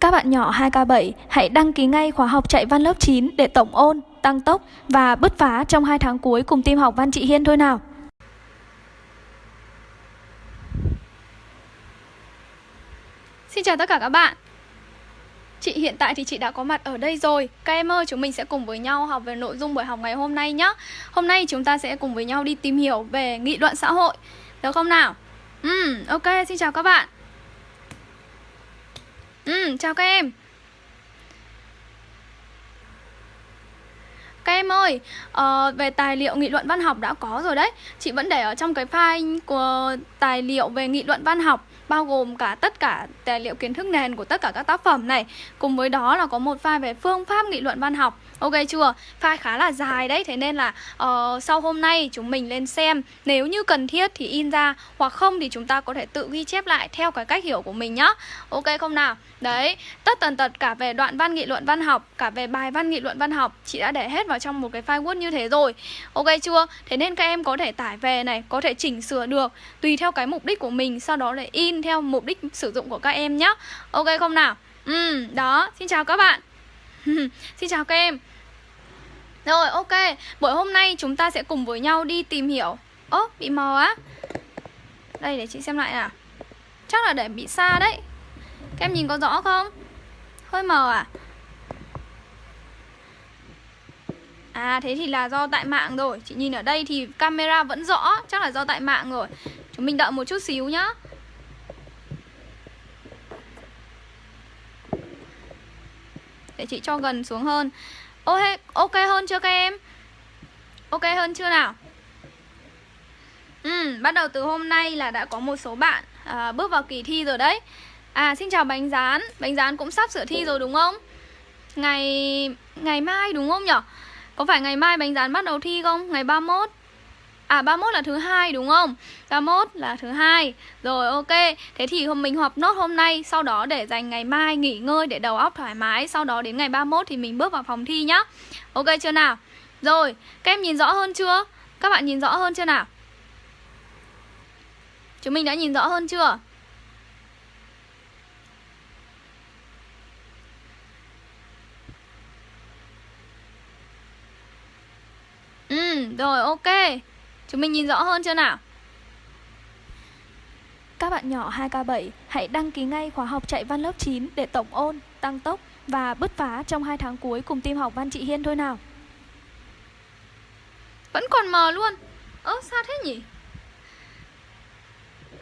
Các bạn nhỏ 2K7 hãy đăng ký ngay khóa học chạy văn lớp 9 để tổng ôn, tăng tốc và bứt phá trong 2 tháng cuối cùng team học văn chị Hiên thôi nào. Xin chào tất cả các bạn. Chị hiện tại thì chị đã có mặt ở đây rồi. Các em ơi chúng mình sẽ cùng với nhau học về nội dung buổi học ngày hôm nay nhé Hôm nay chúng ta sẽ cùng với nhau đi tìm hiểu về nghị luận xã hội. Được không nào? Ừ, ok, xin chào các bạn. Ừ, chào các em. Các em ơi, uh, về tài liệu nghị luận văn học đã có rồi đấy. Chị vẫn để ở trong cái file của tài liệu về nghị luận văn học bao gồm cả tất cả tài liệu kiến thức nền của tất cả các tác phẩm này. Cùng với đó là có một file về phương pháp nghị luận văn học ok chưa? File khá là dài đấy thế nên là uh, sau hôm nay chúng mình lên xem. Nếu như cần thiết thì in ra hoặc không thì chúng ta có thể tự ghi chép lại theo cái cách hiểu của mình nhá. Ok không nào? Đấy tất tần tật cả về đoạn văn nghị luận văn học cả về bài văn nghị luận văn học chị đã để hết vào trong một cái file word như thế rồi. Ok chưa? Thế nên các em có thể tải về này có thể chỉnh sửa được tùy theo cái mục đích của mình sau đó để in theo mục đích sử dụng của các em nhé Ok không nào? Ừ, đó, xin chào các bạn. Xin chào các em. Rồi, ok. Buổi hôm nay chúng ta sẽ cùng với nhau đi tìm hiểu. Ố, bị mờ á. Đây, để chị xem lại nào. Chắc là để bị xa đấy. Các em nhìn có rõ không? Hơi mờ à? À thế thì là do tại mạng rồi. Chị nhìn ở đây thì camera vẫn rõ. Chắc là do tại mạng rồi. Chúng mình đợi một chút xíu nhá. Để chị cho gần xuống hơn. Ok, ok hơn chưa các em? Ok hơn chưa nào? Ừ, bắt đầu từ hôm nay là đã có một số bạn à, bước vào kỳ thi rồi đấy À, xin chào Bánh Rán Bánh Rán cũng sắp sửa thi rồi đúng không? Ngày ngày mai đúng không nhở? Có phải ngày mai Bánh Rán bắt đầu thi không? Ngày 31 À 31 là thứ hai đúng không? 31 là thứ hai. Rồi ok. Thế thì hôm mình họp nốt hôm nay, sau đó để dành ngày mai nghỉ ngơi để đầu óc thoải mái, sau đó đến ngày 31 thì mình bước vào phòng thi nhá. Ok chưa nào? Rồi, các em nhìn rõ hơn chưa? Các bạn nhìn rõ hơn chưa nào? Chúng mình đã nhìn rõ hơn chưa? Ừ, rồi ok Chúng mình nhìn rõ hơn chưa nào? Các bạn nhỏ 2K7 hãy đăng ký ngay khóa học chạy văn lớp 9 để tổng ôn, tăng tốc và bứt phá trong 2 tháng cuối cùng team học văn chị Hiên thôi nào. Vẫn còn mờ luôn. Ơ sao thế nhỉ?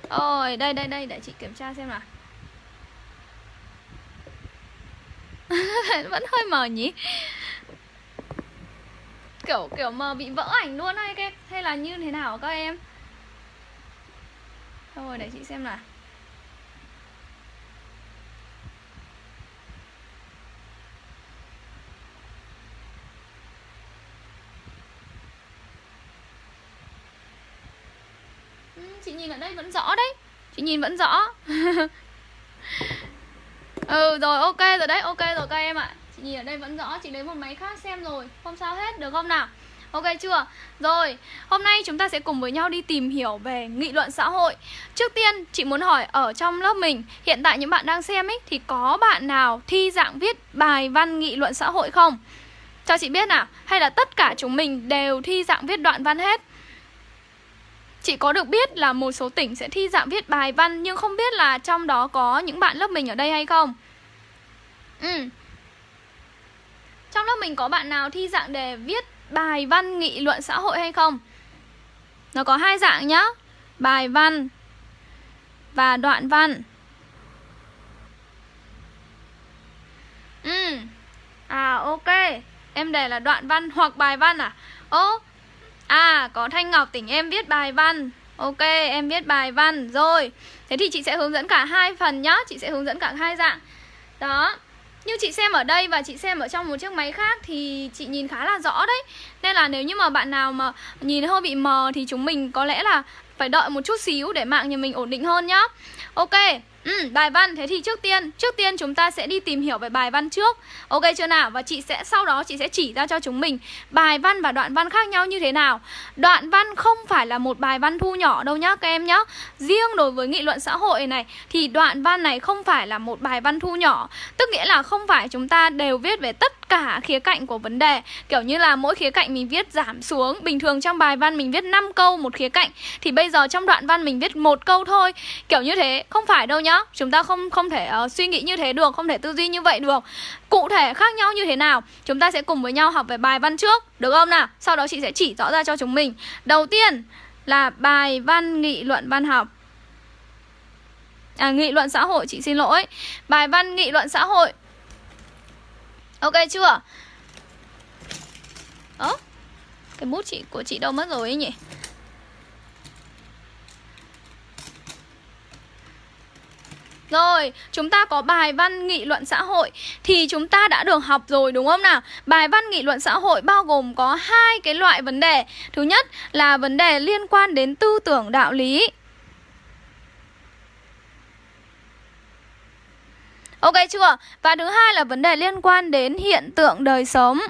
Ôi, đây đây đây để chị kiểm tra xem nào. Vẫn hơi mờ nhỉ? Kiểu kiểu mà bị vỡ ảnh luôn hay cái hay là như thế nào các em? Thôi để chị xem nào. Ừ, chị nhìn ở đây vẫn rõ đấy. Chị nhìn vẫn rõ. Ừ rồi ok rồi đấy ok rồi các em ạ. Chị nhìn ở đây vẫn rõ Chị lấy một máy khác xem rồi Không sao hết được không nào Ok chưa? Rồi, hôm nay chúng ta sẽ cùng với nhau đi tìm hiểu về nghị luận xã hội Trước tiên, chị muốn hỏi ở trong lớp mình Hiện tại những bạn đang xem ấy Thì có bạn nào thi dạng viết bài văn nghị luận xã hội không? Cho chị biết nào Hay là tất cả chúng mình đều thi dạng viết đoạn văn hết? Chị có được biết là một số tỉnh sẽ thi dạng viết bài văn Nhưng không biết là trong đó có những bạn lớp mình ở đây hay không? Ừ, trong lớp mình có bạn nào thi dạng đề viết bài văn, nghị luận xã hội hay không? Nó có hai dạng nhá. Bài văn và đoạn văn. Ừ. À ok. Em đề là đoạn văn hoặc bài văn à? Ô À có Thanh Ngọc tỉnh em viết bài văn. Ok, em viết bài văn. Rồi, Thế thì chị sẽ hướng dẫn cả hai phần nhá. Chị sẽ hướng dẫn cả hai dạng. Đó như chị xem ở đây và chị xem ở trong một chiếc máy khác thì chị nhìn khá là rõ đấy. Nên là nếu như mà bạn nào mà nhìn hơi bị mờ thì chúng mình có lẽ là phải đợi một chút xíu để mạng nhà mình ổn định hơn nhá. Ok, Ừ, bài văn thế thì trước tiên trước tiên chúng ta sẽ đi tìm hiểu về bài văn trước. Ok chưa nào? Và chị sẽ sau đó chị sẽ chỉ ra cho chúng mình bài văn và đoạn văn khác nhau như thế nào. Đoạn văn không phải là một bài văn thu nhỏ đâu nhá các em nhá. Riêng đối với nghị luận xã hội này thì đoạn văn này không phải là một bài văn thu nhỏ, tức nghĩa là không phải chúng ta đều viết về tất cả khía cạnh của vấn đề. Kiểu như là mỗi khía cạnh mình viết giảm xuống, bình thường trong bài văn mình viết 5 câu một khía cạnh thì bây giờ trong đoạn văn mình viết một câu thôi. Kiểu như thế không phải đâu nhá. Chúng ta không không thể uh, suy nghĩ như thế được không thể tư duy như vậy được. Cụ thể khác nhau như thế nào chúng ta sẽ cùng với nhau học về bài văn trước được không nào? Sau đó chị sẽ chỉ rõ ra cho chúng mình. Đầu tiên là bài văn nghị luận văn học. À nghị luận xã hội chị xin lỗi. Bài văn nghị luận xã hội ok chưa ơ cái bút chị của chị đâu mất rồi ấy nhỉ Rồi, chúng ta có bài văn nghị luận xã hội thì chúng ta đã được học rồi đúng không nào? Bài văn nghị luận xã hội bao gồm có hai cái loại vấn đề. Thứ nhất là vấn đề liên quan đến tư tưởng đạo lý. Ok chưa? Và thứ hai là vấn đề liên quan đến hiện tượng đời sống.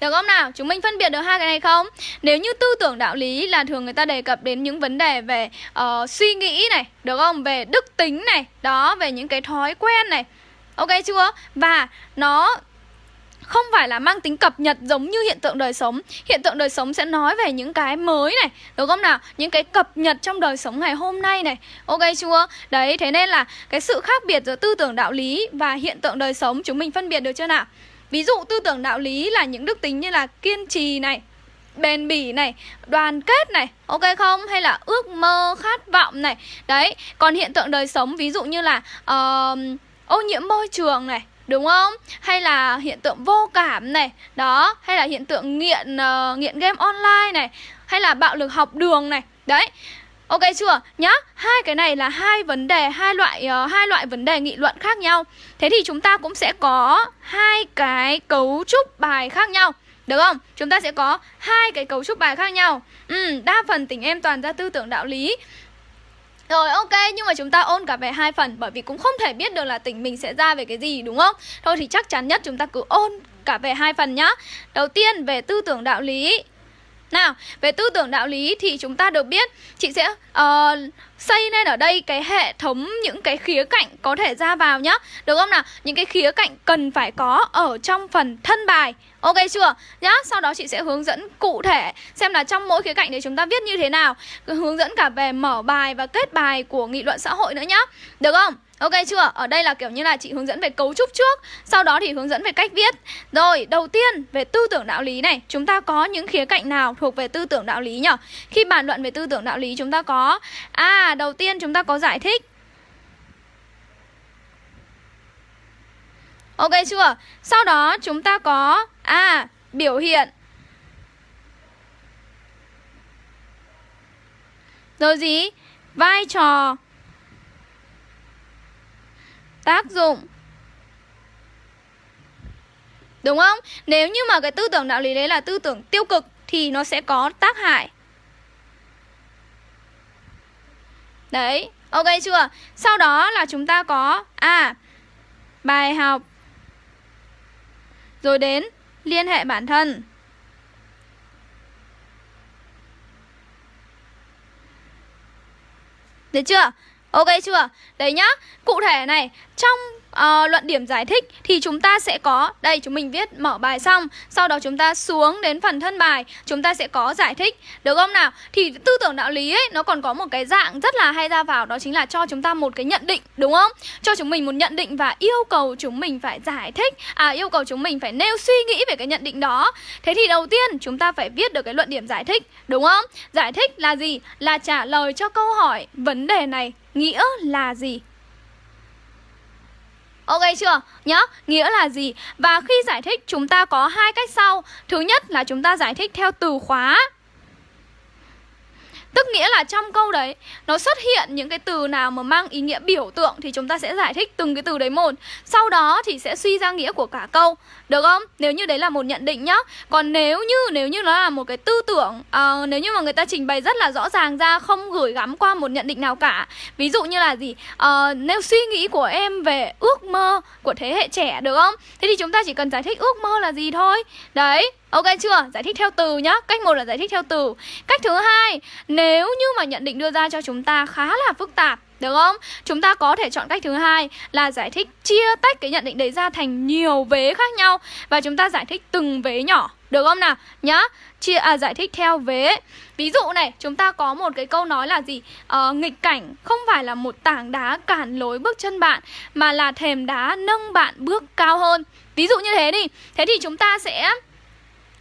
Được không nào? Chúng mình phân biệt được hai cái này không? Nếu như tư tưởng đạo lý là thường người ta đề cập đến những vấn đề về uh, suy nghĩ này, được không? Về đức tính này, đó, về những cái thói quen này. Ok chưa? Và nó không phải là mang tính cập nhật giống như hiện tượng đời sống Hiện tượng đời sống sẽ nói về những cái mới này Đúng không nào? Những cái cập nhật trong đời sống ngày hôm nay này Ok chưa? Đấy, thế nên là cái sự khác biệt giữa tư tưởng đạo lý và hiện tượng đời sống Chúng mình phân biệt được chưa nào? Ví dụ tư tưởng đạo lý là những đức tính như là kiên trì này, bền bỉ này, đoàn kết này, ok không? Hay là ước mơ, khát vọng này. Đấy, còn hiện tượng đời sống ví dụ như là uh, ô nhiễm môi trường này, đúng không? Hay là hiện tượng vô cảm này, đó, hay là hiện tượng nghiện uh, nghiện game online này, hay là bạo lực học đường này. Đấy, Ok chưa? Nhá, hai cái này là hai vấn đề, hai loại uh, hai loại vấn đề nghị luận khác nhau. Thế thì chúng ta cũng sẽ có hai cái cấu trúc bài khác nhau. Được không? Chúng ta sẽ có hai cái cấu trúc bài khác nhau. Ừ, đa phần tỉnh em toàn ra tư tưởng đạo lý. Rồi ok, nhưng mà chúng ta ôn cả về hai phần bởi vì cũng không thể biết được là tỉnh mình sẽ ra về cái gì đúng không? Thôi thì chắc chắn nhất chúng ta cứ ôn cả về hai phần nhá. Đầu tiên về tư tưởng đạo lý nào, về tư tưởng đạo lý thì chúng ta được biết Chị sẽ uh, xây nên ở đây cái hệ thống những cái khía cạnh có thể ra vào nhá Được không nào? Những cái khía cạnh cần phải có ở trong phần thân bài Ok chưa? Nhá, sau đó chị sẽ hướng dẫn cụ thể xem là trong mỗi khía cạnh để chúng ta viết như thế nào Hướng dẫn cả về mở bài và kết bài của nghị luận xã hội nữa nhá Được không? Ok chưa? Ở đây là kiểu như là chị hướng dẫn về cấu trúc trước Sau đó thì hướng dẫn về cách viết Rồi, đầu tiên về tư tưởng đạo lý này Chúng ta có những khía cạnh nào thuộc về tư tưởng đạo lý nhỉ? Khi bàn luận về tư tưởng đạo lý chúng ta có À, đầu tiên chúng ta có giải thích Ok chưa? Sau đó chúng ta có À, biểu hiện Rồi gì? Vai trò tác dụng Đúng không? Nếu như mà cái tư tưởng đạo lý đấy là tư tưởng tiêu cực Thì nó sẽ có tác hại Đấy, ok chưa? Sau đó là chúng ta có À, bài học Rồi đến liên hệ bản thân Được chưa? Ok chưa? Đấy nhá. Cụ thể này Trong uh, luận điểm giải thích thì chúng ta sẽ có đây chúng mình viết mở bài xong. Sau đó chúng ta xuống đến phần thân bài. Chúng ta sẽ có giải thích. Được không nào? Thì tư tưởng đạo lý ấy nó còn có một cái dạng rất là hay ra vào. Đó chính là cho chúng ta một cái nhận định đúng không? Cho chúng mình một nhận định và yêu cầu chúng mình phải giải thích. À yêu cầu chúng mình phải nêu suy nghĩ về cái nhận định đó. Thế thì đầu tiên chúng ta phải viết được cái luận điểm giải thích đúng không? Giải thích là gì? Là trả lời cho câu hỏi vấn đề này nghĩa là gì Ok chưa? Nhá, nghĩa là gì? Và khi giải thích chúng ta có hai cách sau Thứ nhất là chúng ta giải thích theo từ khóa Tức nghĩa là trong câu đấy nó xuất hiện những cái từ nào mà mang ý nghĩa biểu tượng thì chúng ta sẽ giải thích từng cái từ đấy một. Sau đó thì sẽ suy ra nghĩa của cả câu. Được không? Nếu như đấy là một nhận định nhá. Còn nếu như nếu như nó là một cái tư tưởng uh, nếu như mà người ta trình bày rất là rõ ràng ra không gửi gắm qua một nhận định nào cả. Ví dụ như là gì? Uh, nếu suy nghĩ của em về ước mơ của thế hệ trẻ được không? Thế thì chúng ta chỉ cần giải thích ước mơ là gì thôi. Đấy, Ok chưa? Giải thích theo từ nhá. Cách một là giải thích theo từ. Cách thứ hai, nếu như mà nhận định đưa ra cho chúng ta khá là phức tạp được không? Chúng ta có thể chọn cách thứ hai là giải thích chia tách cái nhận định đấy ra thành nhiều vế khác nhau và chúng ta giải thích từng vế nhỏ. Được không nào? Nhá. Chia à giải thích theo vế. Ví dụ này, chúng ta có một cái câu nói là gì? À, nghịch cảnh không phải là một tảng đá cản lối bước chân bạn mà là thềm đá nâng bạn bước cao hơn. Ví dụ như thế đi. Thế thì chúng ta sẽ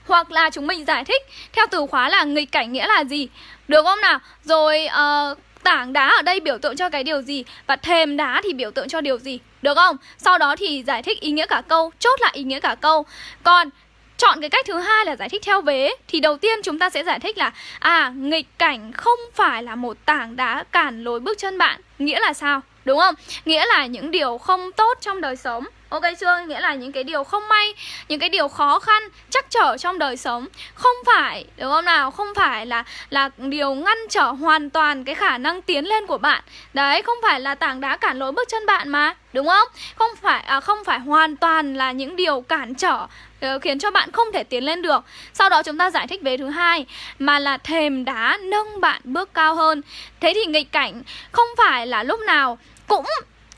hoặc là chúng mình giải thích. Theo từ khóa là nghịch cảnh nghĩa là gì? Được không nào? Rồi uh, tảng đá ở đây biểu tượng cho cái điều gì? Và thềm đá thì biểu tượng cho điều gì? Được không? Sau đó thì giải thích ý nghĩa cả câu Chốt lại ý nghĩa cả câu. Còn chọn cái cách thứ hai là giải thích theo vế thì đầu tiên chúng ta sẽ giải thích là à nghịch cảnh không phải là một tảng đá cản lối bước chân bạn. Nghĩa là sao? Đúng không? Nghĩa là những điều không tốt trong đời sống. Ok chưa? Nghĩa là những cái điều không may Những cái điều khó khăn, chắc trở trong đời sống Không phải, đúng không nào? Không phải là là điều ngăn trở hoàn toàn cái khả năng tiến lên của bạn Đấy, không phải là tảng đá cản lối bước chân bạn mà Đúng không? Không phải à, không phải hoàn toàn là những điều cản trở ờ, khiến cho bạn không thể tiến lên được. Sau đó chúng ta giải thích về thứ hai mà là thềm đá nâng bạn bước cao hơn. Thế thì nghịch cảnh không phải là lúc nào cũng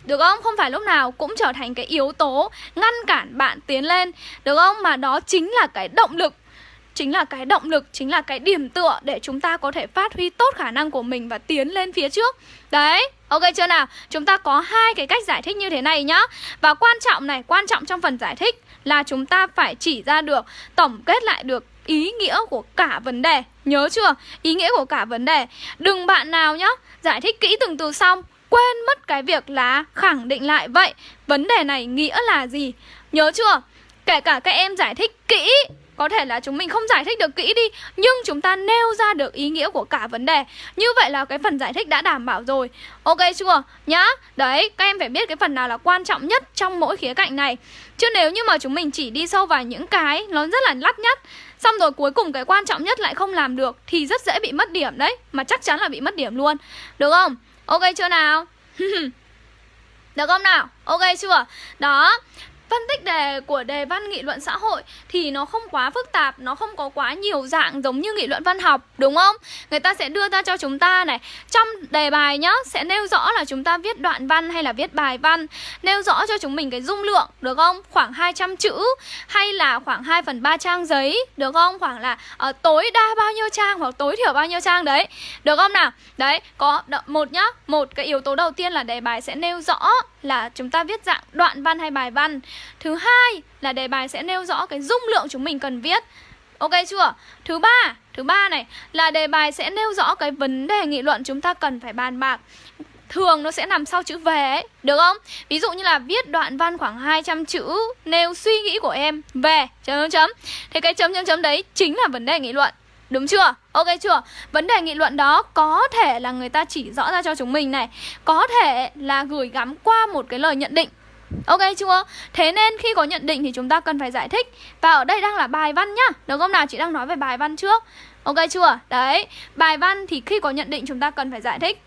được không? Không phải lúc nào cũng trở thành cái yếu tố ngăn cản bạn tiến lên Được không? Mà đó chính là cái động lực Chính là cái động lực, chính là cái điểm tựa để chúng ta có thể phát huy tốt khả năng của mình và tiến lên phía trước Đấy, ok chưa nào? Chúng ta có hai cái cách giải thích như thế này nhá Và quan trọng này, quan trọng trong phần giải thích là chúng ta phải chỉ ra được, tổng kết lại được ý nghĩa của cả vấn đề Nhớ chưa? Ý nghĩa của cả vấn đề Đừng bạn nào nhá Giải thích kỹ từng từ xong quên mất cái việc là khẳng định lại vậy. Vấn đề này nghĩa là gì? Nhớ chưa? Kể cả các em giải thích kỹ có thể là chúng mình không giải thích được kỹ đi Nhưng chúng ta nêu ra được ý nghĩa của cả vấn đề. Như vậy là cái phần giải thích đã đảm bảo rồi. Ok chưa? Nhá. Đấy, các em phải biết cái phần nào là quan trọng nhất trong mỗi khía cạnh này. Chứ nếu như mà chúng mình chỉ đi sâu vào những cái Nó rất là lắt nhắt Xong rồi cuối cùng cái quan trọng nhất lại không làm được Thì rất dễ bị mất điểm đấy. Mà chắc chắn là bị mất điểm luôn. Được không? Ok chưa nào? Được không nào? Ok chưa? Đó Phân tích đề của đề văn nghị luận xã hội thì nó không quá phức tạp, nó không có quá nhiều dạng giống như nghị luận văn học, đúng không? Người ta sẽ đưa ra cho chúng ta này, trong đề bài nhá, sẽ nêu rõ là chúng ta viết đoạn văn hay là viết bài văn, nêu rõ cho chúng mình cái dung lượng, được không? Khoảng 200 chữ hay là khoảng 2 phần 3 trang giấy, được không? Khoảng là uh, tối đa bao nhiêu trang hoặc tối thiểu bao nhiêu trang đấy, được không nào? Đấy, có một nhá, một cái yếu tố đầu tiên là đề bài sẽ nêu rõ là chúng ta viết dạng đoạn văn hay bài văn Thứ hai là đề bài sẽ nêu rõ cái dung lượng chúng mình cần viết Ok chưa? Thứ ba, thứ ba này là đề bài sẽ nêu rõ cái vấn đề nghị luận chúng ta cần phải bàn bạc Thường nó sẽ nằm sau chữ về ấy, được không? Ví dụ như là viết đoạn văn khoảng 200 chữ nêu suy nghĩ của em về chấm chấm chấm. Thế cái chấm chấm chấm đấy chính là vấn đề nghị luận. Đúng chưa? Ok chưa? Vấn đề nghị luận đó có thể là người ta chỉ rõ ra cho chúng mình này Có thể là gửi gắm qua một cái lời nhận định Ok chưa? Thế nên khi có nhận định thì chúng ta cần phải giải thích Và ở đây đang là bài văn nhá Được không nào? Chị đang nói về bài văn trước Ok chưa? Đấy Bài văn thì khi có nhận định chúng ta cần phải giải thích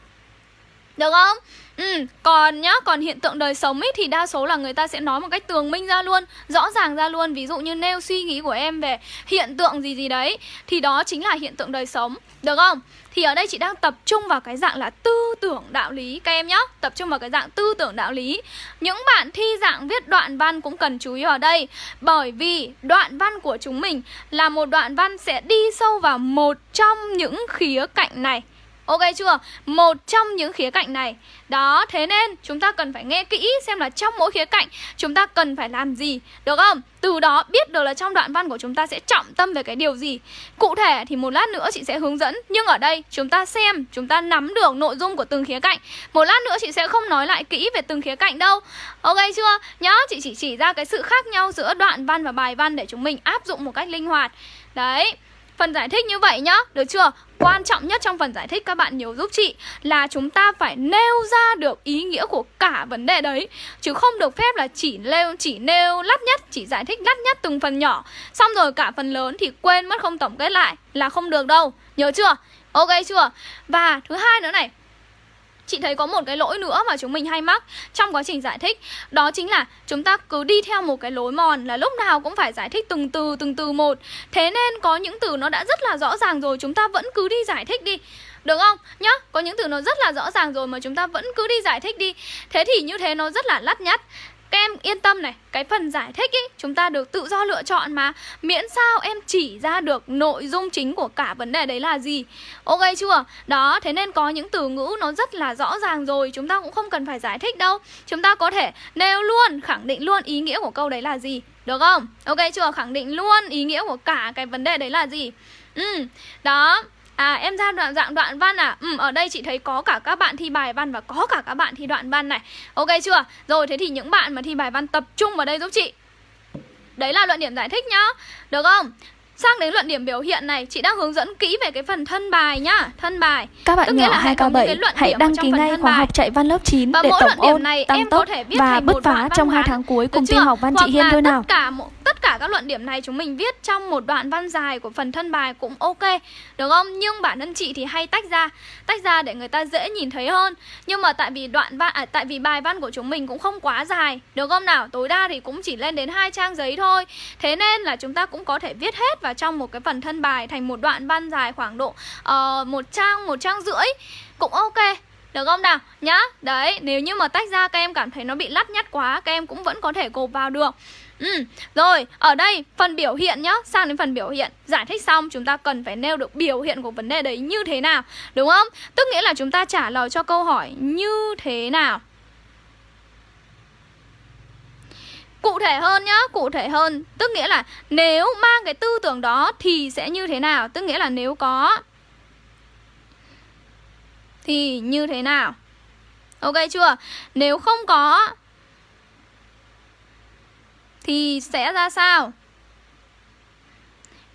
Được không? Ừ, còn nhá, còn hiện tượng đời sống ấy thì đa số là người ta sẽ nói một cách tường minh ra luôn, rõ ràng ra luôn, ví dụ như nêu suy nghĩ của em về hiện tượng gì gì đấy thì đó chính là hiện tượng đời sống, được không? Thì ở đây chị đang tập trung vào cái dạng là tư tưởng đạo lý các em nhá, tập trung vào cái dạng tư tưởng đạo lý. Những bạn thi dạng viết đoạn văn cũng cần chú ý ở đây, bởi vì đoạn văn của chúng mình là một đoạn văn sẽ đi sâu vào một trong những khía cạnh này. Ok chưa? Một trong những khía cạnh này Đó, thế nên chúng ta cần phải nghe kỹ xem là trong mỗi khía cạnh chúng ta cần phải làm gì Được không? Từ đó biết được là trong đoạn văn của chúng ta sẽ trọng tâm về cái điều gì Cụ thể thì một lát nữa chị sẽ hướng dẫn Nhưng ở đây chúng ta xem, chúng ta nắm được nội dung của từng khía cạnh Một lát nữa chị sẽ không nói lại kỹ về từng khía cạnh đâu Ok chưa? Nhá, chị chỉ chỉ ra cái sự khác nhau giữa đoạn văn và bài văn để chúng mình áp dụng một cách linh hoạt Đấy phần giải thích như vậy nhá Được chưa? Quan trọng nhất trong phần giải thích các bạn nhớ giúp chị Là chúng ta phải nêu ra được ý nghĩa của cả vấn đề đấy Chứ không được phép là chỉ nêu, chỉ nêu lắt nhất Chỉ giải thích lắt nhất từng phần nhỏ Xong rồi cả phần lớn thì quên mất không tổng kết lại Là không được đâu Nhớ chưa? Ok chưa? Và thứ hai nữa này Chị thấy có một cái lỗi nữa mà chúng mình hay mắc trong quá trình giải thích. Đó chính là chúng ta cứ đi theo một cái lối mòn là lúc nào cũng phải giải thích từng từ từng từ một. Thế nên có những từ nó đã rất là rõ ràng rồi chúng ta vẫn cứ đi giải thích đi. Được không? Nhá, có những từ nó rất là rõ ràng rồi mà chúng ta vẫn cứ đi giải thích đi. Thế thì như thế nó rất là lắt nhắt các em yên tâm này, cái phần giải thích ý, chúng ta được tự do lựa chọn mà Miễn sao em chỉ ra được nội dung chính của cả vấn đề đấy là gì Ok chưa? Đó, thế nên có những từ ngữ nó rất là rõ ràng rồi Chúng ta cũng không cần phải giải thích đâu Chúng ta có thể nêu luôn, khẳng định luôn ý nghĩa của câu đấy là gì Được không? Ok chưa? Khẳng định luôn ý nghĩa của cả cái vấn đề đấy là gì Ừ, đó À em ra đoạn, dạng đoạn văn à? Ừ ở đây chị thấy có cả các bạn thi bài văn và có cả các bạn thi đoạn văn này. Ok chưa? Rồi, thế thì những bạn mà thi bài văn tập trung vào đây giúp chị. Đấy là luận điểm giải thích nhá. Được không? Sang đến luận điểm biểu hiện này, chị đang hướng dẫn kỹ về cái phần thân bài nhá, thân bài. Các bạn nhỏ 2K7 hãy đăng ký ngay khóa học chạy văn lớp 9 và để tổng ôn, này, tăng tốc có thể viết và bứt phá trong văn 2 ngắn. tháng cuối cùng tin học Văn Hoặc Chị Hiên thôi nào. Tất cả tất cả các luận điểm này chúng mình viết trong một đoạn văn dài của phần thân bài cũng ok được không nhưng bản thân chị thì hay tách ra tách ra để người ta dễ nhìn thấy hơn nhưng mà tại vì đoạn văn à, tại vì bài văn của chúng mình cũng không quá dài được không nào tối đa thì cũng chỉ lên đến hai trang giấy thôi thế nên là chúng ta cũng có thể viết hết vào trong một cái phần thân bài thành một đoạn văn dài khoảng độ uh, một trang một trang rưỡi cũng ok. Được không nào? Nhá Đấy, nếu như mà tách ra các em cảm thấy nó bị lắt nhắt quá Các em cũng vẫn có thể gộp vào được. Ừ, rồi, ở đây phần biểu hiện nhá. Sang đến phần biểu hiện. Giải thích xong chúng ta cần phải nêu được biểu hiện của vấn đề đấy như thế nào Đúng không? Tức nghĩa là chúng ta trả lời cho câu hỏi như thế nào. Cụ thể hơn nhá, cụ thể hơn Tức nghĩa là nếu mang cái tư tưởng đó thì sẽ như thế nào Tức nghĩa là nếu có thì như thế nào Ok chưa? Nếu không có thì sẽ ra sao?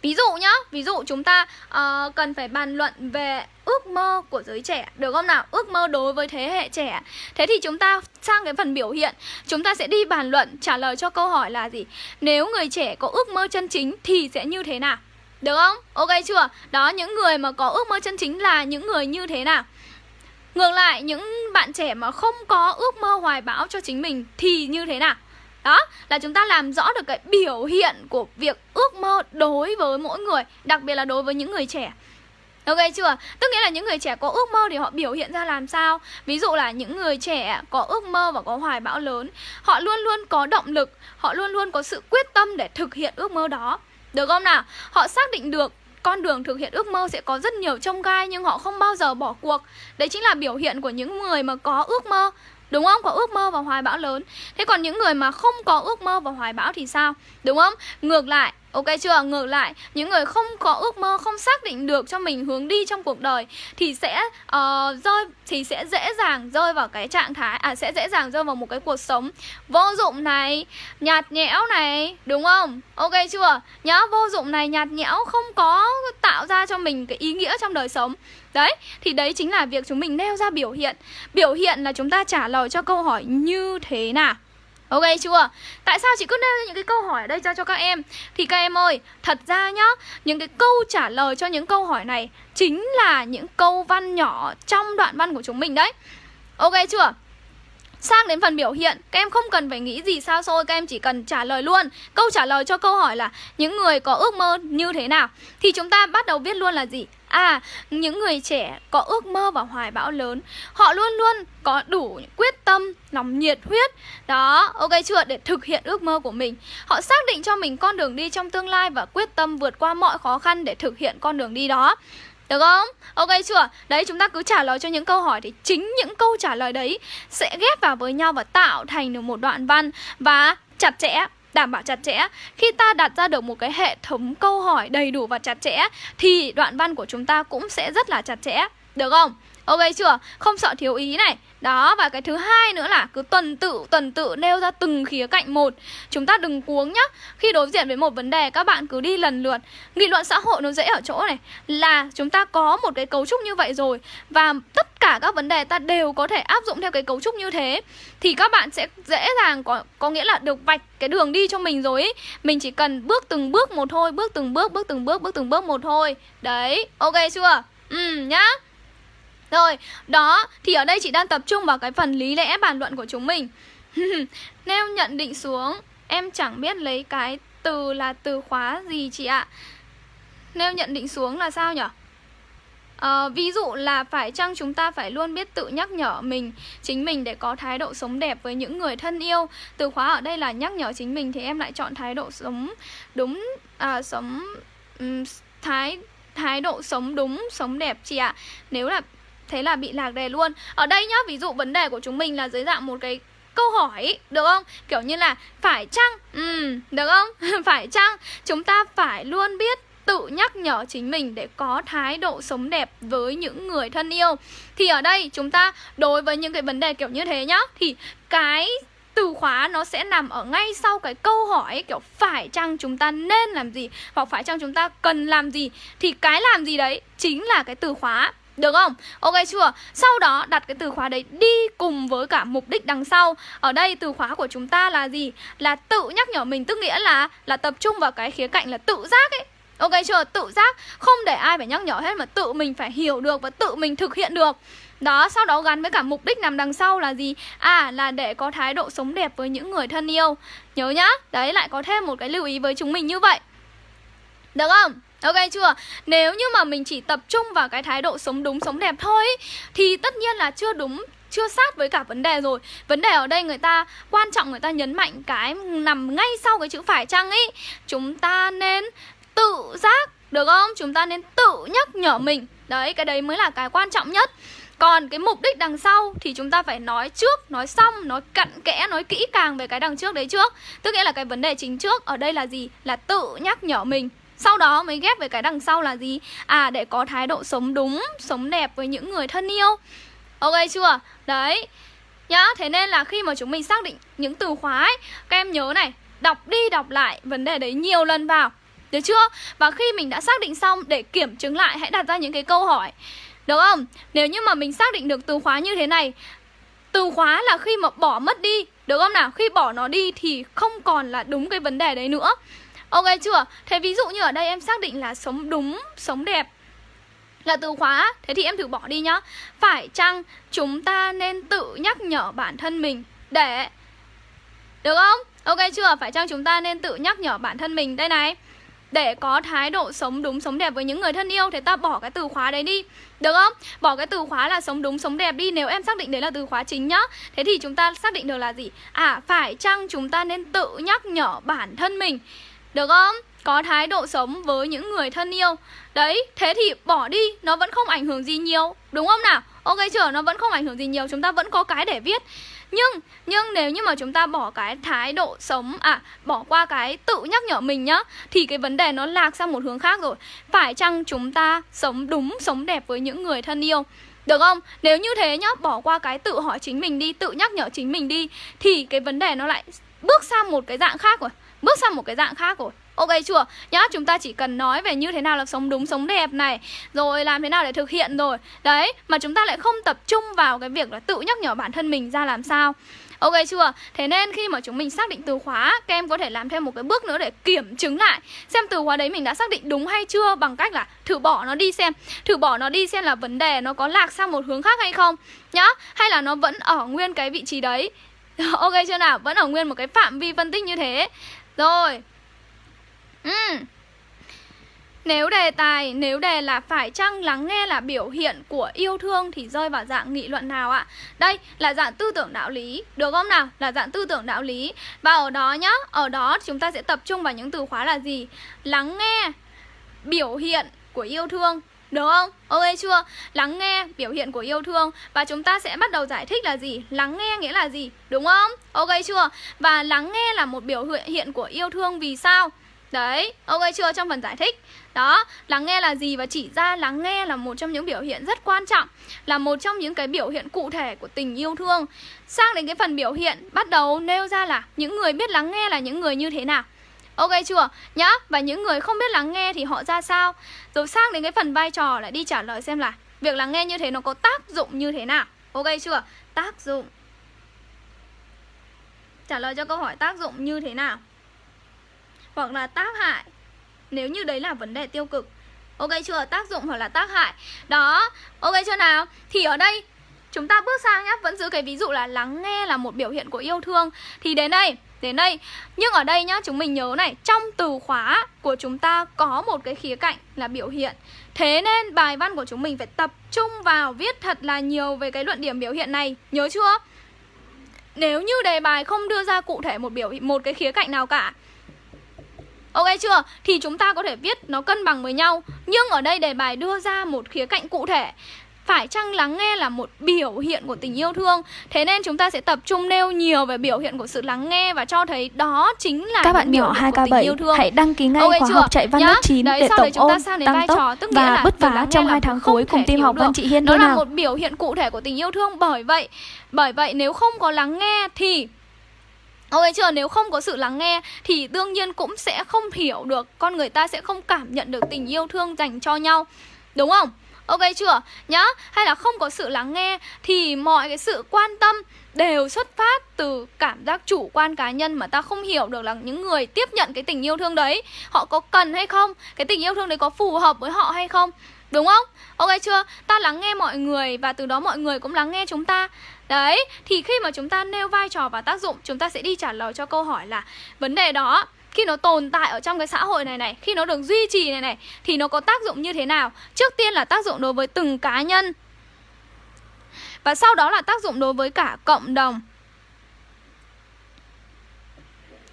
Ví dụ nhá, ví dụ chúng ta uh, cần phải bàn luận về ước mơ của giới trẻ Được không nào? Ước mơ đối với thế hệ trẻ Thế thì chúng ta sang cái phần biểu hiện Chúng ta sẽ đi bàn luận trả lời cho câu hỏi là gì? Nếu người trẻ có ước mơ chân chính thì sẽ như thế nào? Được không? Ok chưa? Đó, những người mà có ước mơ chân chính là những người như thế nào? Ngược lại, những bạn trẻ mà không có ước mơ hoài bão cho chính mình thì như thế nào? Đó, là chúng ta làm rõ được cái biểu hiện của việc ước mơ đối với mỗi người Đặc biệt là đối với những người trẻ Ok chưa? Tức nghĩa là những người trẻ có ước mơ thì họ biểu hiện ra làm sao? Ví dụ là những người trẻ có ước mơ và có hoài bão lớn Họ luôn luôn có động lực, họ luôn luôn có sự quyết tâm để thực hiện ước mơ đó Được không nào? Họ xác định được con đường thực hiện ước mơ sẽ có rất nhiều trông gai nhưng họ không bao giờ bỏ cuộc Đấy chính là biểu hiện của những người mà có ước mơ Đúng không? Có ước mơ và hoài bão lớn Thế còn những người mà không có ước mơ và hoài bão thì sao? Đúng không? Ngược lại Ok chưa? Ngược lại, những người không có ước mơ, không xác định được cho mình hướng đi trong cuộc đời thì sẽ uh, rơi thì sẽ dễ dàng rơi vào cái trạng thái à sẽ dễ dàng rơi vào một cái cuộc sống vô dụng này, nhạt nhẽo này, đúng không? Ok chưa? Nhá, vô dụng này, nhạt nhẽo không có tạo ra cho mình cái ý nghĩa trong đời sống. Đấy, thì đấy chính là việc chúng mình nêu ra biểu hiện. Biểu hiện là chúng ta trả lời cho câu hỏi như thế nào. Ok chưa? Tại sao chị cứ nêu ra những cái câu hỏi ở đây cho cho các em? Thì các em ơi, thật ra nhá, những cái câu trả lời cho những câu hỏi này chính là những câu văn nhỏ trong đoạn văn của chúng mình đấy. Ok chưa? Sang đến phần biểu hiện, các em không cần phải nghĩ gì sao xôi, các em chỉ cần trả lời luôn. Câu trả lời cho câu hỏi là những người có ước mơ như thế nào? Thì chúng ta bắt đầu viết luôn là gì? À, những người trẻ có ước mơ và hoài bão lớn Họ luôn luôn có đủ quyết tâm, lòng nhiệt huyết Đó, ok chưa? Để thực hiện ước mơ của mình Họ xác định cho mình con đường đi trong tương lai Và quyết tâm vượt qua mọi khó khăn để thực hiện con đường đi đó được không? Ok chưa? Đấy chúng ta cứ trả lời cho những câu hỏi Thì chính những câu trả lời đấy Sẽ ghép vào với nhau và tạo thành được một đoạn văn Và chặt chẽ đảm bảo chặt chẽ. Khi ta đặt ra được một cái hệ thống câu hỏi đầy đủ và chặt chẽ, thì đoạn văn của chúng ta cũng sẽ rất là chặt chẽ. Được không? Ok chưa? Không sợ thiếu ý này đó và cái thứ hai nữa là cứ tuần tự tuần tự nêu ra từng khía cạnh một. Chúng ta đừng cuống nhá. Khi đối diện với một vấn đề các bạn cứ đi lần lượt. Nghị luận xã hội nó dễ ở chỗ này Là chúng ta có một cái cấu trúc như vậy rồi Và tất cả các vấn đề ta đều có thể áp dụng theo cái cấu trúc như thế Thì các bạn sẽ dễ dàng có, có nghĩa là được vạch cái đường đi cho mình rồi ý. Mình chỉ cần bước từng bước một thôi Bước từng bước, bước từng bước, bước từng bước một thôi. Đấy, ok chưa? Ừ nhá rồi, đó, thì ở đây chị đang tập trung vào cái phần lý lẽ bàn luận của chúng mình. Nêu nhận định xuống, em chẳng biết lấy cái từ là từ khóa gì chị ạ. Nêu nhận định xuống là sao nhỉ? À, ờ, ví dụ là phải chăng chúng ta phải luôn biết tự nhắc nhở mình chính mình để có thái độ sống đẹp với những người thân yêu? Từ khóa ở đây là nhắc nhở chính mình thì em lại chọn thái độ sống đúng à, sống um, thái thái độ sống đúng sống đẹp chị ạ. Nếu là thế là bị lạc đề luôn Ở đây nhá, ví dụ vấn đề của chúng mình là dưới dạng một cái câu hỏi được không? Kiểu như là phải chăng? Ừ, được không? phải chăng chúng ta phải luôn biết tự nhắc nhở chính mình để có thái độ sống đẹp với những người thân yêu Thì ở đây chúng ta đối với những cái vấn đề kiểu như thế nhá Thì cái từ khóa nó sẽ nằm ở ngay sau cái câu hỏi kiểu phải chăng chúng ta nên làm gì hoặc phải chăng chúng ta cần làm gì thì cái làm gì đấy chính là cái từ khóa được không? Ok chưa? Sau đó đặt cái từ khóa đấy đi cùng với cả mục đích đằng sau Ở đây từ khóa của chúng ta là gì? Là tự nhắc nhở mình Tức nghĩa là là tập trung vào cái khía cạnh là tự giác ấy Ok chưa? Tự giác Không để ai phải nhắc nhở hết mà tự mình phải hiểu được và tự mình thực hiện được đó, sau đó gắn với cả mục đích nằm đằng sau là gì? À, là để có thái độ sống đẹp với những người thân yêu Nhớ nhá, đấy lại có thêm một cái lưu ý với chúng mình như vậy Được không? Ok chưa? Nếu như mà mình chỉ tập trung vào cái thái độ sống đúng, sống đẹp thôi Thì tất nhiên là chưa đúng chưa sát với cả vấn đề rồi Vấn đề ở đây người ta quan trọng người ta nhấn mạnh cái nằm ngay sau cái chữ phải chăng ấy Chúng ta nên tự giác được không? Chúng ta nên tự nhắc nhở mình Đấy, cái đấy mới là cái quan trọng nhất còn cái mục đích đằng sau thì chúng ta phải nói trước, nói xong, nói cặn kẽ, nói kỹ càng về cái đằng trước đấy trước Tức nghĩa là cái vấn đề chính trước ở đây là gì? Là tự nhắc nhở mình sau đó mới ghép với cái đằng sau là gì? À để có thái độ sống đúng, sống đẹp với những người thân yêu Ok chưa? Đấy Nhá, thế nên là khi mà chúng mình xác định những từ khóa ấy Các em nhớ này, đọc đi đọc lại vấn đề đấy nhiều lần vào Được chưa? Và khi mình đã xác định xong để kiểm chứng lại hãy đặt ra những cái câu hỏi Được không? Nếu như mà mình xác định được từ khóa như thế này Từ khóa là khi mà bỏ mất đi Được không nào? Khi bỏ nó đi thì không còn là đúng cái vấn đề đấy nữa Ok chưa? Thế ví dụ như ở đây em xác định là sống đúng, sống đẹp là từ khóa Thế thì em thử bỏ đi nhá Phải chăng chúng ta nên tự nhắc nhở bản thân mình để Được không? Ok chưa? Phải chăng chúng ta nên tự nhắc nhở bản thân mình Đây này để có thái độ sống đúng sống đẹp với những người thân yêu thì ta bỏ cái từ khóa đấy đi được không bỏ cái từ khóa là sống đúng sống đẹp đi nếu em xác định đấy là từ khóa chính nhá thế thì chúng ta xác định được là gì à phải chăng chúng ta nên tự nhắc nhở bản thân mình được không? Có thái độ sống với những người thân yêu Đấy, thế thì bỏ đi Nó vẫn không ảnh hưởng gì nhiều Đúng không nào? Ok chưa? Nó vẫn không ảnh hưởng gì nhiều Chúng ta vẫn có cái để viết nhưng nhưng nếu như mà chúng ta bỏ cái thái độ sống à bỏ qua cái tự nhắc nhở mình nhá thì cái vấn đề nó lạc sang một hướng khác rồi phải chăng chúng ta sống đúng sống đẹp với những người thân yêu được không? Nếu như thế nhá, bỏ qua cái tự hỏi chính mình đi, tự nhắc nhở chính mình đi Thì cái vấn đề nó lại bước sang một cái dạng khác rồi Bước sang một cái dạng khác rồi. Ok chưa? Nhá, chúng ta chỉ cần nói về như thế nào là sống đúng, sống đẹp này Rồi làm thế nào để thực hiện rồi. Đấy, mà chúng ta lại không tập trung vào cái việc là tự nhắc nhở bản thân mình ra làm sao. Ok chưa? Thế nên khi mà chúng mình xác định từ khóa Các em có thể làm thêm một cái bước nữa để kiểm chứng lại Xem từ khóa đấy mình đã xác định đúng hay chưa Bằng cách là thử bỏ nó đi xem. Thử bỏ nó đi xem là vấn đề nó có lạc sang một hướng khác hay không Nhá. Hay là nó vẫn ở nguyên cái vị trí đấy. Ok chưa nào? Vẫn ở nguyên một cái phạm vi phân tích như thế rồi ừ. Nếu đề tài, nếu đề là phải chăng lắng nghe là biểu hiện của yêu thương thì rơi vào dạng nghị luận nào ạ? Đây là dạng tư tưởng đạo lý, được không nào? Là dạng tư tưởng đạo lý. Và ở đó nhá, ở đó chúng ta sẽ tập trung vào những từ khóa là gì? Lắng nghe, biểu hiện của yêu thương được không? Ok chưa? Lắng nghe biểu hiện của yêu thương Và chúng ta sẽ bắt đầu giải thích là gì? Lắng nghe nghĩa là gì? Đúng không? Ok chưa? Và lắng nghe là một biểu hiện của yêu thương vì sao? Đấy, ok chưa trong phần giải thích Đó, lắng nghe là gì và chỉ ra lắng nghe là một trong những biểu hiện rất quan trọng Là một trong những cái biểu hiện cụ thể của tình yêu thương Sang đến cái phần biểu hiện bắt đầu nêu ra là những người biết lắng nghe là những người như thế nào Ok chưa? Nhá, và những người không biết lắng nghe thì họ ra sao? Rồi sang đến cái phần vai trò lại đi trả lời xem là Việc lắng nghe như thế nó có tác dụng như thế nào. Ok chưa? Tác dụng. Trả lời cho câu hỏi tác dụng như thế nào? Hoặc là tác hại. Nếu như đấy là vấn đề tiêu cực. Ok chưa? Tác dụng hoặc là tác hại. Đó, ok chưa nào? Thì ở đây chúng ta bước sang nhá. Vẫn giữ cái ví dụ là lắng nghe là một biểu hiện của yêu thương. Thì đến đây đến đây. Nhưng ở đây nhá, chúng mình nhớ này Trong từ khóa của chúng ta có một cái khía cạnh là biểu hiện. Thế nên bài văn của chúng mình phải tập trung vào viết thật là nhiều về cái luận điểm biểu hiện này. Nhớ chưa? Nếu như đề bài không đưa ra cụ thể một biểu một cái khía cạnh nào cả. Ok chưa? Thì chúng ta có thể viết nó cân bằng với nhau. Nhưng ở đây đề bài đưa ra một khía cạnh cụ thể phải chăng lắng nghe là một biểu hiện của tình yêu thương Thế nên chúng ta sẽ tập trung nêu nhiều về biểu hiện của sự lắng nghe Và cho thấy đó chính là Các bạn nhỏ 2K7 hãy đăng ký ngay okay khóa chưa? học chạy văn lớp 9 Đấy, để tổng ôn, tăng tốc trò, tức và bứt phá trong hai tháng cuối cùng team học Văn Chị Hiên Đó là nào? một biểu hiện cụ thể của tình yêu thương Bởi vậy, bởi vậy nếu không có lắng nghe thì Ok chưa? Nếu không có sự lắng nghe thì đương nhiên cũng sẽ không hiểu được Con người ta sẽ không cảm nhận được tình yêu thương dành cho nhau Đúng không? Ok chưa? Nhá, Hay là không có sự lắng nghe Thì mọi cái sự quan tâm đều xuất phát từ cảm giác chủ quan cá nhân mà ta không hiểu được là những người tiếp nhận cái tình yêu thương đấy, họ có cần hay không? Cái tình yêu thương đấy có phù hợp với họ hay không? Đúng không? Ok chưa? Ta lắng nghe mọi người và từ đó mọi người cũng lắng nghe chúng ta. Đấy, thì khi mà chúng ta nêu vai trò và tác dụng, chúng ta sẽ đi trả lời cho câu hỏi là vấn đề đó khi nó tồn tại ở trong cái xã hội này này khi nó được duy trì này này thì nó có tác dụng như thế nào? Trước tiên là tác dụng đối với từng cá nhân. Và sau đó là tác dụng đối với cả cộng đồng.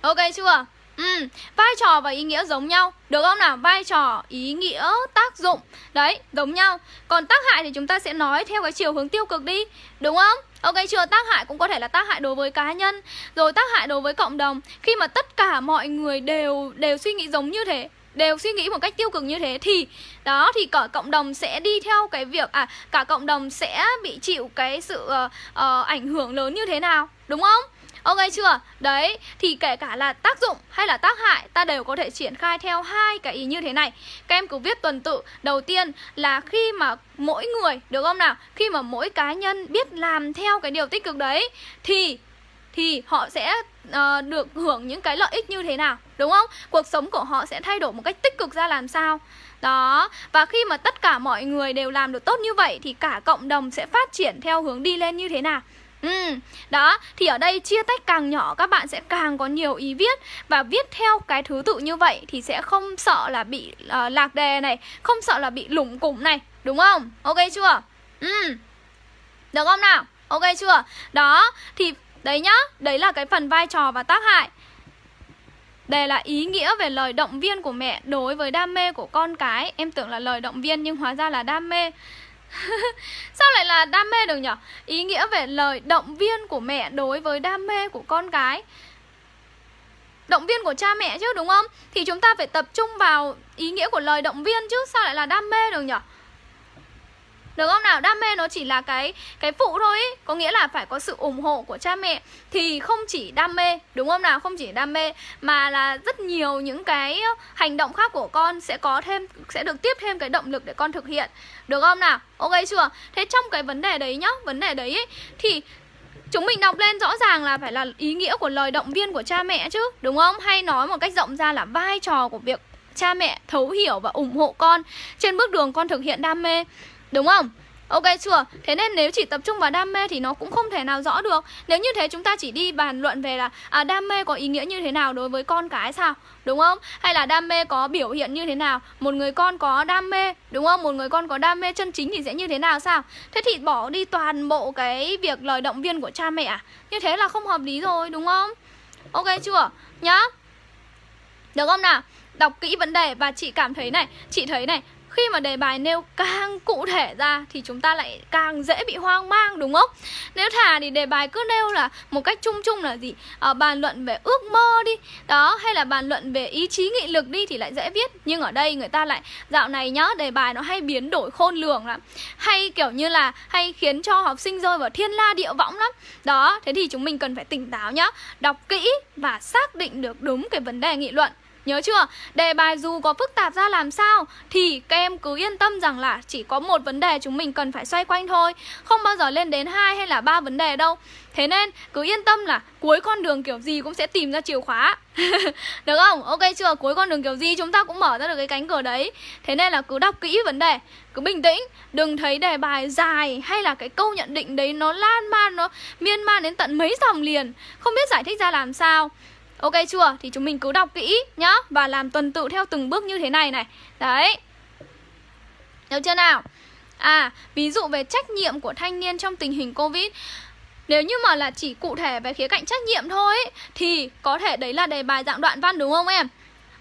Ok chưa? Ừ, vai trò và ý nghĩa giống nhau. Được không nào? Vai trò, ý nghĩa, tác dụng. Đấy, giống nhau. Còn tác hại thì chúng ta sẽ nói theo cái chiều hướng tiêu cực đi. Đúng không? Ok chưa? Tác hại cũng có thể là tác hại đối với cá nhân Rồi tác hại đối với cộng đồng Khi mà tất cả mọi người đều đều suy nghĩ giống như thế đều suy nghĩ một cách tiêu cực như thế thì đó thì cả cộng đồng sẽ đi theo cái việc à cả cộng đồng sẽ bị chịu cái sự uh, uh, ảnh hưởng lớn như thế nào đúng không Ok chưa? Đấy, thì kể cả là tác dụng hay là tác hại ta đều có thể triển khai theo hai cái ý như thế này. Các em cứ viết tuần tự. Đầu tiên là khi mà mỗi người, được không nào? Khi mà mỗi cá nhân biết làm theo cái điều tích cực đấy thì thì họ sẽ uh, được hưởng những cái lợi ích như thế nào, đúng không? Cuộc sống của họ sẽ thay đổi một cách tích cực ra làm sao? Đó, và khi mà tất cả mọi người đều làm được tốt như vậy thì cả cộng đồng sẽ phát triển theo hướng đi lên như thế nào? Ừ, đó, thì ở đây chia tách càng nhỏ các bạn sẽ càng có nhiều ý viết Và viết theo cái thứ tự như vậy thì sẽ không sợ là bị uh, lạc đề này Không sợ là bị lủng củng này, đúng không? Ok chưa? Ừ, được không nào? Ok chưa? Đó, thì đấy nhá, đấy là cái phần vai trò và tác hại đây là ý nghĩa về lời động viên của mẹ đối với đam mê của con cái Em tưởng là lời động viên nhưng hóa ra là đam mê Sao lại là đam mê được nhở? Ý nghĩa về lời động viên của mẹ đối với đam mê của con cái Động viên của cha mẹ chứ, đúng không? Thì chúng ta phải tập trung vào ý nghĩa của lời động viên chứ, Sao lại là đam mê được nhở? Được không nào? Đam mê nó chỉ là cái cái phụ thôi ý. Có nghĩa là phải có sự ủng hộ của cha mẹ Thì không chỉ đam mê Đúng không nào? Không chỉ đam mê Mà là rất nhiều những cái hành động khác của con Sẽ có thêm Sẽ được tiếp thêm cái động lực để con thực hiện Được không nào? Ok chưa? Thế trong cái vấn đề đấy nhá Vấn đề đấy ý, Thì Chúng mình đọc lên rõ ràng là phải là ý nghĩa của lời động viên của cha mẹ chứ Đúng không? Hay nói một cách rộng ra là vai trò của việc cha mẹ thấu hiểu và ủng hộ con Trên bước đường con thực hiện đam mê Đúng không? Ok chưa? Thế nên nếu chỉ tập trung vào đam mê thì nó cũng không thể nào rõ được Nếu như thế chúng ta chỉ đi bàn luận về là à, đam mê có ý nghĩa như thế nào đối với con cái sao? Đúng không? Hay là đam mê có biểu hiện như thế nào? Một người con có đam mê, đúng không? Một người con có đam mê chân chính thì sẽ như thế nào sao? Thế thì bỏ đi toàn bộ cái việc lời động viên của cha mẹ à? Như thế là không hợp lý rồi, đúng không? Ok chưa? Nhá Được không nào? Đọc kỹ vấn đề và chị cảm thấy này Chị thấy này khi mà đề bài nêu càng cụ thể ra thì chúng ta lại càng dễ bị hoang mang đúng không? Nếu thà thì đề bài cứ nêu là một cách chung chung là gì? À, bàn luận về ước mơ đi. Đó hay là bàn luận về ý chí nghị lực đi thì lại dễ viết nhưng ở đây người ta lại dạo này nhá đề bài nó hay biến đổi khôn lường lắm. Hay kiểu như là hay khiến cho học sinh rơi vào thiên la địa võng lắm. Đó thế thì chúng mình cần phải tỉnh táo nhá đọc kỹ và xác định được đúng cái vấn đề nghị luận. Nhớ chưa? Đề bài dù có phức tạp ra làm sao Thì các em cứ yên tâm rằng là Chỉ có một vấn đề chúng mình cần phải xoay quanh thôi. Không bao giờ lên đến hai hay là ba vấn đề đâu. Thế nên cứ yên tâm là cuối con đường kiểu gì cũng sẽ tìm ra chìa khóa. Được không? Ok chưa? Cuối con đường kiểu gì chúng ta cũng mở ra được cái cánh cửa đấy. Thế nên là cứ đọc kỹ vấn đề, Cứ bình tĩnh. Đừng thấy đề bài dài hay là cái câu nhận định đấy nó lan man, Nó miên man đến tận mấy dòng liền. Không biết giải thích ra làm sao. Ok chưa? Thì chúng mình cứ đọc kỹ nhá Và làm tuần tự theo từng bước như thế này này Đấy Được chưa nào? À, ví dụ về trách nhiệm của thanh niên trong tình hình Covid nếu như mà là chỉ cụ thể về khía cạnh trách nhiệm thôi Thì có thể đấy là đề bài dạng đoạn văn đúng không em?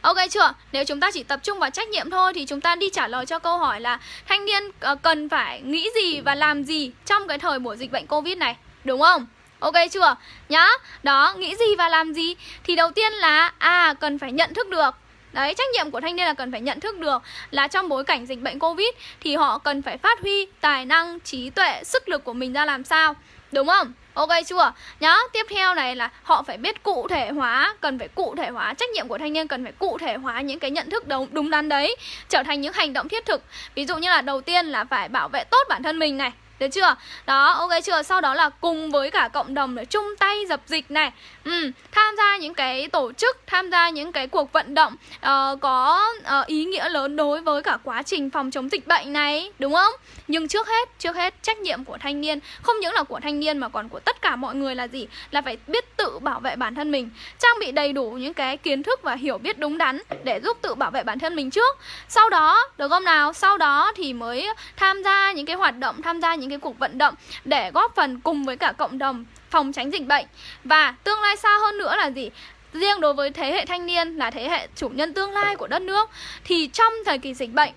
Ok chưa? Nếu chúng ta chỉ tập trung vào trách nhiệm thôi Thì chúng ta đi trả lời cho câu hỏi là Thanh niên ờ, cần phải nghĩ gì và làm gì Trong cái thời buổi dịch bệnh Covid này Đúng không? Ok chưa? Nhá Đó, nghĩ gì và làm gì Thì đầu tiên là À, cần phải nhận thức được Đấy, trách nhiệm của thanh niên là cần phải nhận thức được là trong bối cảnh dịch bệnh Covid thì họ cần phải phát huy tài năng, trí tuệ, sức lực của mình ra làm sao. Đúng không? Ok chưa? Nhá, tiếp theo này là họ phải biết cụ thể hóa, cần phải cụ thể hóa, trách nhiệm của thanh niên cần phải cụ thể hóa những cái nhận thức đúng, đúng đắn đấy trở thành những hành động thiết thực. Ví dụ như là đầu tiên là phải bảo vệ tốt bản thân mình này, được chưa? Đó, ok chưa? Sau đó là cùng với cả cộng đồng để chung tay dập dịch này ừ, Tham gia những cái tổ chức, tham gia những cái cuộc vận động uh, Có uh, ý nghĩa lớn đối với cả quá trình phòng chống dịch bệnh này Đúng không? Nhưng trước hết, trước hết trách nhiệm của thanh niên Không những là của thanh niên mà còn của tất cả mọi người là gì? Là phải biết tự bảo vệ bản thân mình Trang bị đầy đủ những cái kiến thức và hiểu biết đúng đắn Để giúp tự bảo vệ bản thân mình trước Sau đó, được không nào? Sau đó thì mới tham gia những cái hoạt động, tham gia những những cái cuộc vận động để góp phần cùng với cả cộng đồng phòng tránh dịch bệnh. Và tương lai xa hơn nữa là gì? Riêng đối với thế hệ thanh niên là thế hệ chủ nhân tương lai của đất nước, thì trong thời kỳ dịch bệnh,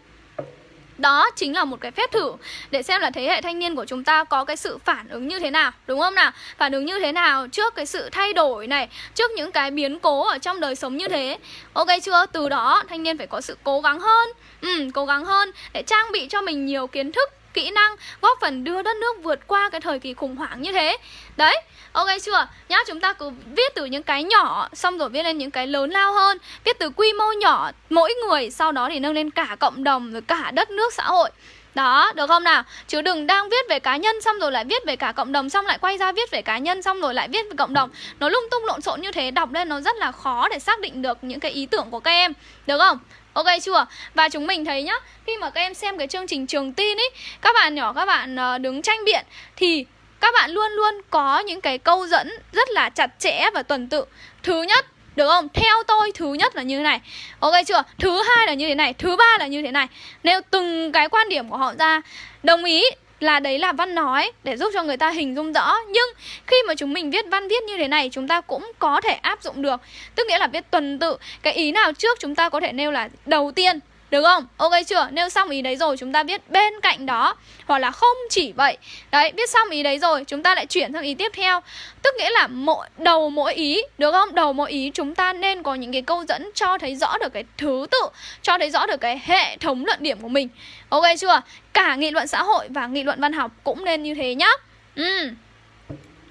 đó chính là một cái phép thử để xem là thế hệ thanh niên của chúng ta có cái sự phản ứng như thế nào, đúng không nào? Phản ứng như thế nào trước cái sự thay đổi này, trước những cái biến cố ở trong đời sống như thế. Ok chưa? Từ đó, thanh niên phải có sự cố gắng hơn ừ cố gắng hơn để trang bị cho mình nhiều kiến thức kỹ năng góp phần đưa đất nước vượt qua cái thời kỳ khủng hoảng như thế đấy ok chưa nhá chúng ta cứ viết từ những cái nhỏ xong rồi viết lên những cái lớn lao hơn viết từ quy mô nhỏ mỗi người sau đó thì nâng lên cả cộng đồng rồi cả đất nước xã hội đó, được không nào? Chứ đừng đang viết về cá nhân xong rồi lại viết về cả cộng đồng xong lại quay ra viết về cá nhân xong rồi lại viết về cộng đồng. Nó lung tung lộn xộn như thế đọc lên nó rất là khó để xác định được những cái ý tưởng của các em. Được không? Ok chưa? Và chúng mình thấy nhá, khi mà các em xem cái chương trình trường tin ấy, các bạn nhỏ các bạn ờ, đứng tranh biện thì các bạn luôn luôn có những cái câu dẫn rất là chặt chẽ và tuần tự. Thứ nhất, được không? Theo tôi thứ nhất là như thế này Ok chưa? Thứ hai là như thế này Thứ ba là như thế này Nêu từng cái quan điểm của họ ra Đồng ý là đấy là văn nói để giúp cho người ta hình dung rõ. Nhưng khi mà chúng mình viết văn viết như thế này, chúng ta cũng có thể áp dụng được. Tức nghĩa là viết tuần tự. Cái ý nào trước chúng ta có thể nêu là đầu tiên được không? Ok chưa? Nêu xong ý đấy rồi chúng ta viết bên cạnh đó Hoặc là không chỉ vậy Đấy, viết xong ý đấy rồi chúng ta lại chuyển sang ý tiếp theo Tức nghĩa là mỗi đầu mỗi ý Được không? Đầu mỗi ý chúng ta nên có những cái câu dẫn cho thấy rõ được cái thứ tự Cho thấy rõ được cái hệ thống luận điểm của mình Ok chưa? Cả nghị luận xã hội và nghị luận văn học cũng nên như thế nhá Ừ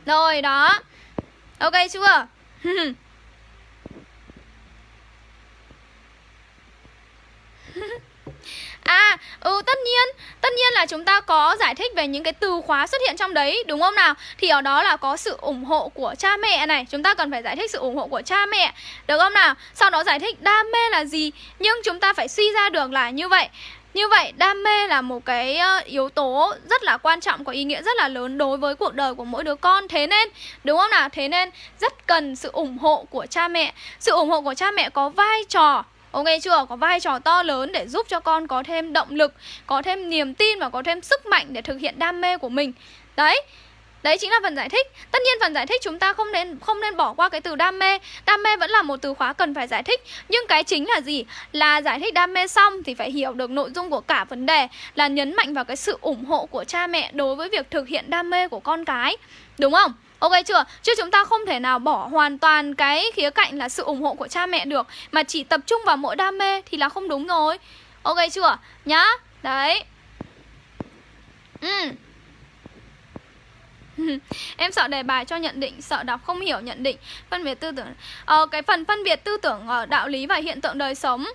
Rồi đó Ok chưa? Ừ. À, ừ tất nhiên, tất nhiên là chúng ta có giải thích về những cái từ khóa xuất hiện trong đấy, đúng không nào? Thì ở đó là có sự ủng hộ của cha mẹ này, chúng ta cần phải giải thích sự ủng hộ của cha mẹ, được không nào? Sau đó giải thích đam mê là gì, nhưng chúng ta phải suy ra được là như vậy. Như vậy, đam mê là một cái ờ, yếu tố rất là quan trọng, có ý nghĩa rất là lớn đối với cuộc đời của mỗi đứa con Thế nên, đúng không nào? Thế nên rất cần sự ủng hộ của cha mẹ Sự ủng hộ của cha mẹ có vai trò Ok chưa? Có vai trò to lớn để giúp cho con có thêm động lực, có thêm niềm tin và có thêm sức mạnh để thực hiện đam mê của mình. Đấy. Đấy chính là phần giải thích. Tất nhiên phần giải thích chúng ta không nên không nên bỏ qua cái từ đam mê. Đam mê vẫn là một từ khóa cần phải giải thích. Nhưng cái chính là gì? Là giải thích đam mê xong thì phải hiểu được nội dung của cả vấn đề là nhấn mạnh vào cái sự ủng hộ của cha mẹ đối với việc thực hiện đam mê của con cái. Đúng không? Ok chưa? Chứ chúng ta không thể nào bỏ hoàn toàn cái khía cạnh là sự ủng hộ của cha mẹ được Mà chỉ tập trung vào mỗi đam mê thì là không đúng rồi. Ok chưa? Nhá. Đấy. Ừ. Em sợ đề bài cho nhận định sợ đọc không hiểu nhận định phân biệt tư tưởng. Ờ, cái phần phân biệt tư tưởng ở đạo lý và hiện tượng đời sống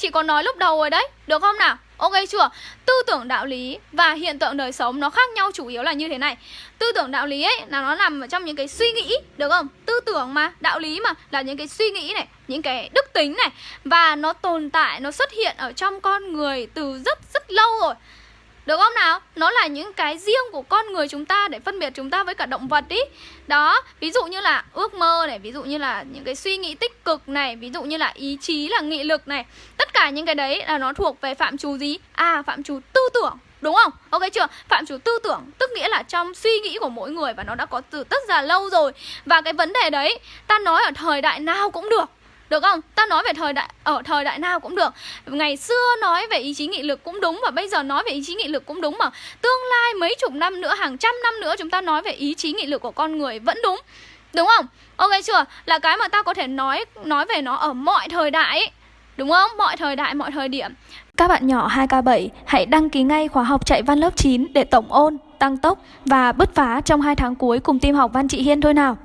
chị có nói lúc đầu rồi đấy, được không nào? Ok chưa? Tư tưởng đạo lý và hiện tượng đời sống nó khác nhau chủ yếu là như thế này. Tư tưởng đạo lý ấy, là nó nằm ở trong những cái suy nghĩ, được không? Tư tưởng mà, đạo lý mà, là những cái suy nghĩ này, những cái đức tính này. Và nó tồn tại, nó xuất hiện ở trong con người từ rất rất lâu rồi được không nào? Nó là những cái riêng của con người chúng ta để phân biệt chúng ta với cả động vật ý Đó, ví dụ như là ước mơ này, ví dụ như là những cái suy nghĩ tích cực này Ví dụ như là ý chí là nghị lực này Tất cả những cái đấy là nó thuộc về phạm trù gì? À, phạm trù tư tưởng Đúng không? Ok chưa? Phạm trù tư tưởng Tức nghĩa là trong suy nghĩ của mỗi người Và nó đã có từ rất là lâu rồi Và cái vấn đề đấy Ta nói ở thời đại nào cũng được được không? Ta nói về thời đại ở thời đại nào cũng được. Ngày xưa nói về ý chí nghị lực cũng đúng và bây giờ nói về ý chí nghị lực cũng đúng mà. Tương lai mấy chục năm nữa, hàng trăm năm nữa chúng ta nói về ý chí nghị lực của con người vẫn đúng. Đúng không? Ok chưa? Là cái mà ta có thể nói nói về nó ở mọi thời đại ấy. Đúng không? Mọi thời đại, mọi thời điểm. Các bạn nhỏ 2K7 hãy đăng ký ngay khóa học chạy văn lớp 9 để tổng ôn, tăng tốc và bứt phá trong 2 tháng cuối cùng team học Văn Chị Hiên thôi nào.